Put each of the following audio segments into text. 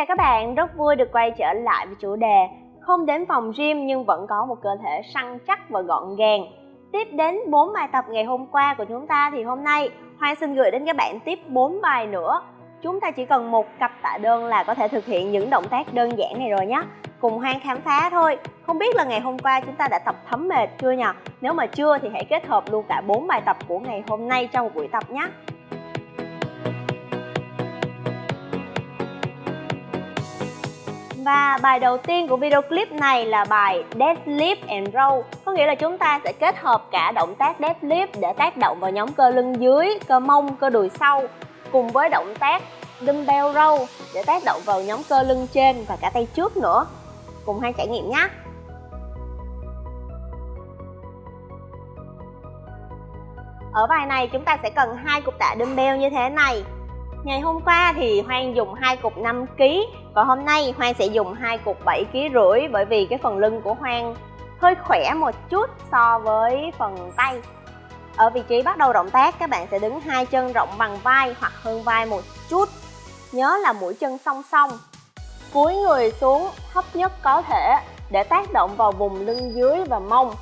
chào các bạn, rất vui được quay trở lại với chủ đề Không đến phòng gym nhưng vẫn có một cơ thể săn chắc và gọn gàng. Tiếp đến 4 bài tập ngày hôm qua của chúng ta thì hôm nay Hoan xin gửi đến các bạn tiếp 4 bài nữa. Chúng ta chỉ cần một cặp tạ đơn là có thể thực hiện những động tác đơn giản này rồi nhé Cùng Hoan khám phá thôi. Không biết là ngày hôm qua chúng ta đã tập thấm mệt chưa nhỉ? Nếu mà chưa thì hãy kết hợp luôn cả 4 bài tập của ngày hôm nay trong một buổi tập nhé Và bài đầu tiên của video clip này là bài Deadlift and Row Có nghĩa là chúng ta sẽ kết hợp cả động tác deadlift để tác động vào nhóm cơ lưng dưới, cơ mông, cơ đùi sau Cùng với động tác dumbbell row để tác động vào nhóm cơ lưng trên và cả tay trước nữa. Cùng hai trải nghiệm nhé. Ở bài này chúng ta sẽ cần hai cục tạ dumbbell như thế này. Ngày hôm qua thì Hoang dùng hai cục 5 kg và hôm nay Hoang sẽ dùng hai cục 7 kg rưỡi Bởi vì cái phần lưng của Hoang hơi khỏe một chút so với phần tay. Ở vị trí bắt đầu động tác, các bạn sẽ đứng hai chân rộng bằng vai hoặc hơn vai một chút. Nhớ là mũi chân song song. Cúi người xuống thấp nhất có thể, để tác động vào vùng lưng dưới và mông.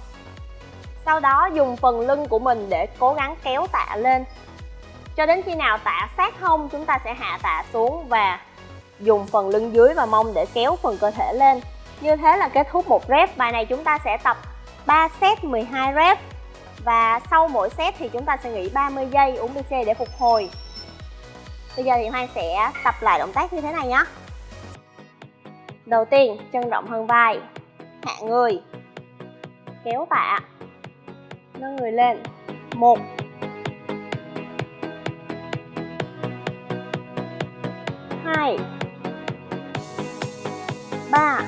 Sau đó dùng phần lưng của mình để cố gắng kéo tạ lên cho đến khi nào tạ sát hông, chúng ta sẽ hạ tạ xuống và dùng phần lưng dưới và mông để kéo phần cơ thể lên. Như thế là kết thúc một rep. Bài này chúng ta sẽ tập 3 set 12 rep. Và sau mỗi set thì chúng ta sẽ nghỉ 30 giây uống BC để phục hồi. Bây giờ thì Hoang sẽ tập lại động tác như thế này nhé. Đầu tiên, chân rộng hơn vai. Hạ người. Kéo tạ. Nâng người lên. Một. Hai ba.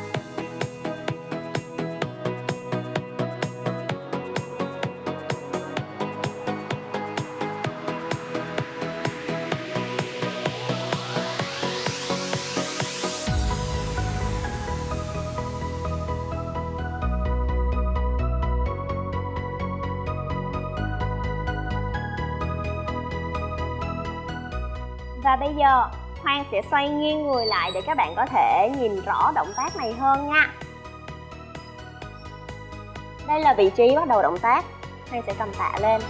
Và bây giờ Hoang sẽ xoay nghiêng người lại để các bạn có thể nhìn rõ động tác này hơn nha. Đây là vị trí bắt đầu động tác. Hoang sẽ cầm tạ lên.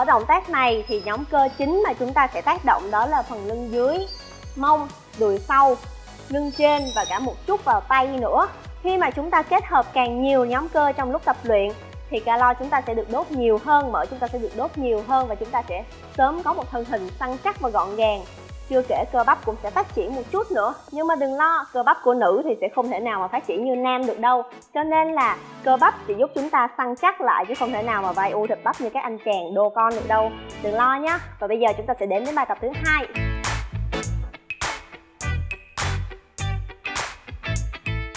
Ở động tác này thì nhóm cơ chính mà chúng ta sẽ tác động đó là phần lưng dưới, mông, đùi sau, lưng trên và cả một chút vào tay nữa. Khi mà chúng ta kết hợp càng nhiều nhóm cơ trong lúc tập luyện thì calo chúng ta sẽ được đốt nhiều hơn, mỡ chúng ta sẽ được đốt nhiều hơn và chúng ta sẽ sớm có một thân hình săn chắc và gọn gàng chưa kể cơ bắp cũng sẽ phát triển một chút nữa. Nhưng mà đừng lo, cơ bắp của nữ thì sẽ không thể nào mà phát triển như nam được đâu. Cho nên là cơ bắp chỉ giúp chúng ta săn chắc lại chứ không thể nào mà vai u thịt bắp như các anh chàng đô con được đâu. Đừng lo nhé và bây giờ chúng ta sẽ đến với bài tập thứ hai.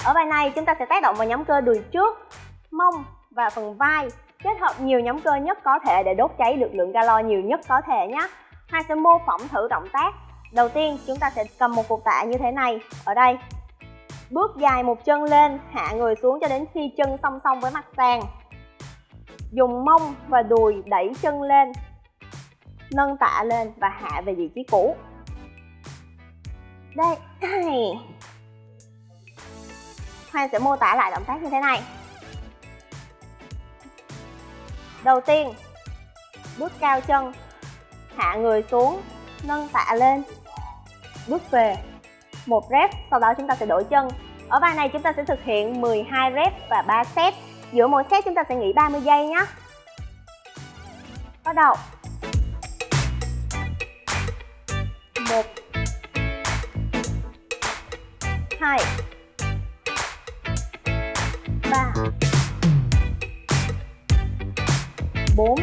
Ở bài này chúng ta sẽ tác động vào nhóm cơ đùi trước, mông và phần vai. Kết hợp nhiều nhóm cơ nhất có thể để đốt cháy được lượng calo nhiều nhất có thể nhé hai sẽ mô phỏng thử động tác. Đầu tiên chúng ta sẽ cầm một cục tạ như thế này ở đây. Bước dài một chân lên, hạ người xuống cho đến khi chân song song với mặt sàn. Dùng mông và đùi đẩy chân lên Nâng tạ lên và hạ về vị trí cũ. Đây, Hoan sẽ mô tả lại động tác như thế này. Đầu tiên Bước cao chân Hạ người xuống Nâng tạ lên bước về. Một rep, sau đó chúng ta sẽ đổi chân. Ở bài này chúng ta sẽ thực hiện 12 rep và 3 set. Giữa mỗi set chúng ta sẽ nghỉ 30 giây nhé. Bắt đầu. Một. Hai. Ba. Bốn.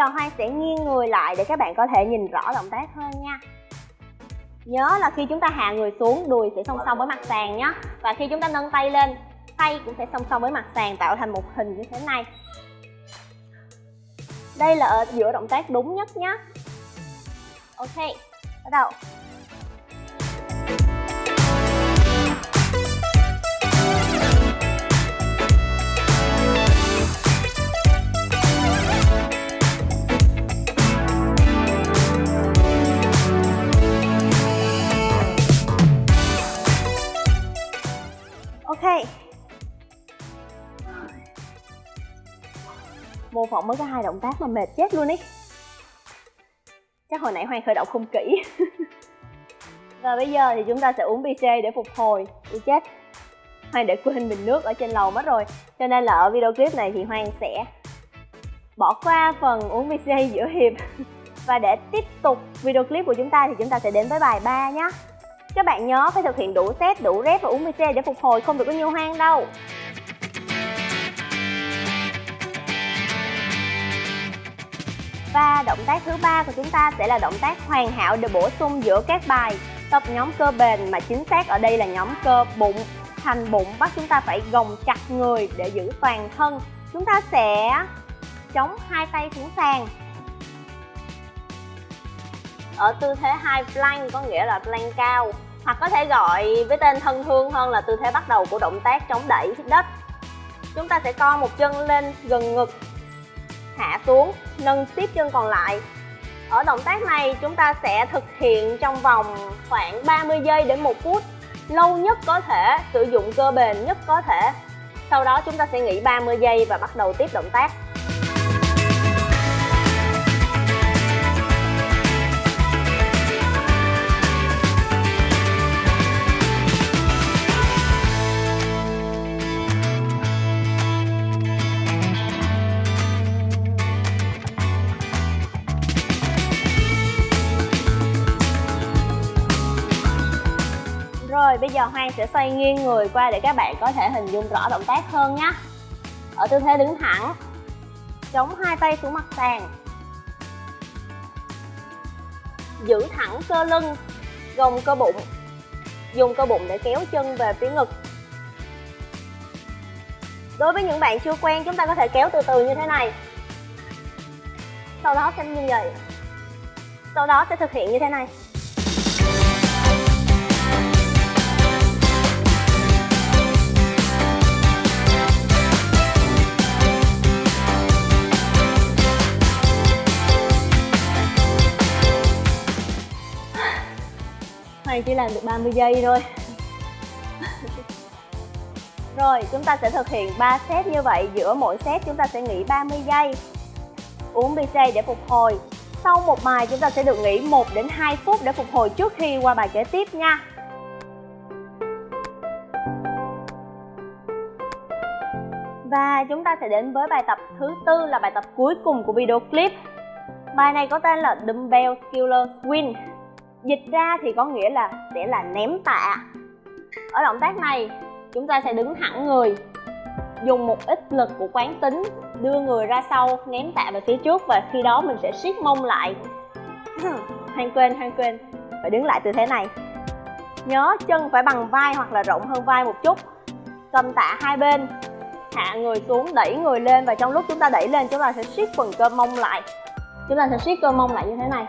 Giờ Hoang sẽ nghiêng người lại để các bạn có thể nhìn rõ động tác hơn nha. Nhớ là khi chúng ta hạ người xuống, đùi sẽ song song với mặt sàn nhé Và khi chúng ta nâng tay lên, tay cũng sẽ song song với mặt sàn tạo thành một hình như thế này. Đây là ở giữa động tác đúng nhất nhé Ok, bắt đầu. Mô phỏng mới có hai động tác mà mệt chết luôn ý. Chắc hồi nãy hoàng khởi động không kỹ. Và bây giờ thì chúng ta sẽ uống BC để phục hồi. Đi chết. Hoàng để quên bình nước ở trên lầu mất rồi. Cho nên là ở video clip này thì hoàng sẽ Bỏ qua phần uống BC giữa hiệp. Và để tiếp tục video clip của chúng ta thì chúng ta sẽ đến với bài 3 nhé các bạn nhớ phải thực hiện đủ set, đủ rep và uống BC để phục hồi không được có nhiều hoang đâu. Và động tác thứ ba của chúng ta sẽ là động tác hoàn hảo để bổ sung giữa các bài. Tập nhóm cơ bền mà chính xác ở đây là nhóm cơ bụng. Thành bụng bắt chúng ta phải gồng chặt người để giữ toàn thân. Chúng ta sẽ chống hai tay xuống sàn. Ở tư thế high plank có nghĩa là plank cao, hoặc có thể gọi với tên thân thương hơn là tư thế bắt đầu của động tác chống đẩy đất. Chúng ta sẽ co một chân lên gần ngực hạ xuống, nâng tiếp chân còn lại. Ở động tác này, chúng ta sẽ thực hiện trong vòng khoảng 30 giây đến 1 phút. Lâu nhất có thể, sử dụng cơ bền nhất có thể. Sau đó chúng ta sẽ nghỉ 30 giây và bắt đầu tiếp động tác. Giờ Hoang sẽ xoay nghiêng người qua để các bạn có thể hình dung rõ động tác hơn nhé. Ở tư thế đứng thẳng, Chống hai tay xuống mặt sàn. Giữ thẳng cơ lưng, Gồng cơ bụng, Dùng cơ bụng để kéo chân về phía ngực. Đối với những bạn chưa quen, chúng ta có thể kéo từ từ như thế này. Sau đó sẽ như vậy. Sau đó sẽ thực hiện như thế này. Hoàng chỉ làm được 30 giây thôi. Rồi, chúng ta sẽ thực hiện 3 set như vậy. Giữa mỗi set chúng ta sẽ nghỉ 30 giây. Uống BC để phục hồi. Sau một bài, chúng ta sẽ được nghỉ 1 đến 2 phút để phục hồi trước khi qua bài kế tiếp nha. Và chúng ta sẽ đến với bài tập thứ tư là bài tập cuối cùng của video clip. Bài này có tên là Dumbbell Killer Swing Dịch ra thì có nghĩa là sẽ là ném tạ. Ở động tác này chúng ta sẽ đứng thẳng người Dùng một ít lực của quán tính Đưa người ra sau ném tạ về phía trước Và khi đó mình sẽ siết mông lại. Hoang quên, hoang quên. Phải đứng lại tư thế này. Nhớ chân phải bằng vai hoặc là rộng hơn vai một chút. Cầm tạ hai bên Hạ người xuống, đẩy người lên Và trong lúc chúng ta đẩy lên chúng ta sẽ siết phần cơ mông lại. Chúng ta sẽ siết cơ mông lại như thế này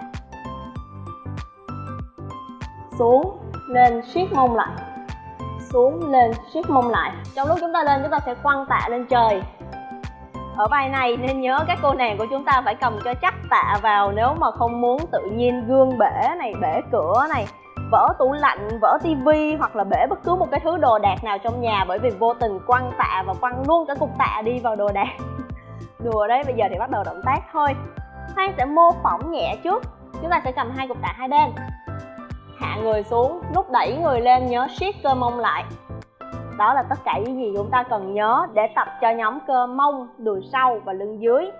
xuống lên siết mông lại. Xuống lên siết mông lại. Trong lúc chúng ta lên, chúng ta sẽ quăng tạ lên trời. Ở bài này nên nhớ các cô nàng của chúng ta phải cầm cho chắc tạ vào nếu mà không muốn tự nhiên gương bể này, bể cửa này, vỡ tủ lạnh, vỡ tivi hoặc là bể bất cứ một cái thứ đồ đạc nào trong nhà bởi vì vô tình quăng tạ và quăng luôn cả cục tạ đi vào đồ đạc. Đùa đấy, bây giờ thì bắt đầu động tác thôi. Hoang sẽ mô phỏng nhẹ trước. Chúng ta sẽ cầm hai cục tạ hai bên hạ người xuống lúc đẩy người lên, nhớ siết cơ mông lại. Đó là tất cả những gì chúng ta cần nhớ để tập cho nhóm cơ mông đùi sau và lưng dưới.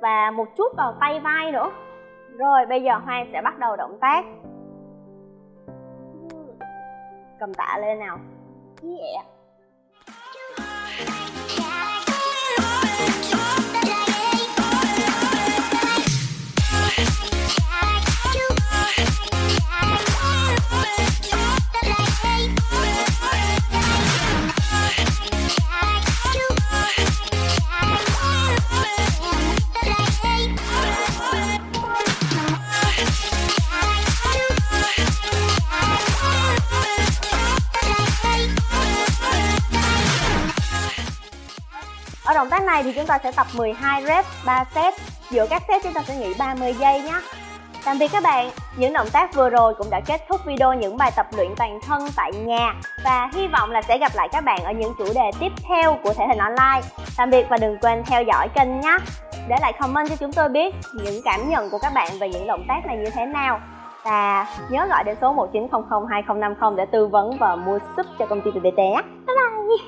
Và một chút vào tay vai nữa. Rồi, bây giờ Hoang sẽ bắt đầu động tác. Cầm tạ lên nào. Yeah. Động này thì chúng ta sẽ tập 12 rep 3 set Giữa các set chúng ta sẽ nghỉ 30 giây nhé Tạm biệt các bạn, những động tác vừa rồi cũng đã kết thúc video những bài tập luyện toàn thân tại nhà và hy vọng là sẽ gặp lại các bạn ở những chủ đề tiếp theo của thể hình online. Tạm biệt và đừng quên theo dõi kênh nhé. Để lại comment cho chúng tôi biết những cảm nhận của các bạn về những động tác này như thế nào. Và nhớ gọi đến số 1900 2050 để tư vấn và mua súp cho công ty BBT nhé. Bye bye!